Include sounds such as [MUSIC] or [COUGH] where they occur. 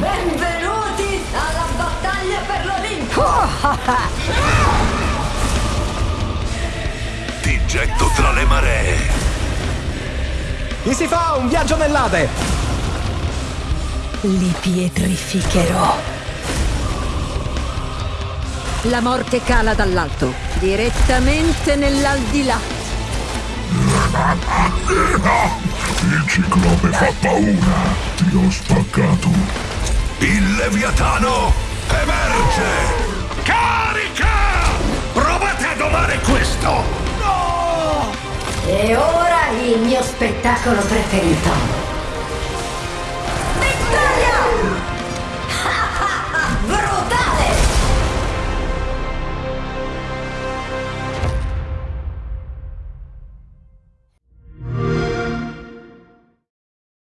Benvenuti alla battaglia per l'Olimpo! [LAUGHS] Ti getto tra le maree! Gli si fa un viaggio nell'Ade! Li pietrificherò! La morte cala dall'alto, direttamente nell'aldilà. [LAUGHS] Il ciclope fa paura. Ti ho spaccato. Il Leviatano emerge. Carica! Provate a domare questo! E ora il mio spettacolo preferito.